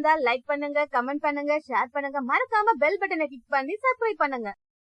பிடிச்சிருந்தா லைக் பண்ணுங்க கமெண்ட் பண்ணுங்க ஷேர் பண்ணுங்க. மறக்காம பெல் பட்டனை கிளிக் பண்ணி சப்ஸ்கிரைப் பண்ணுங்க.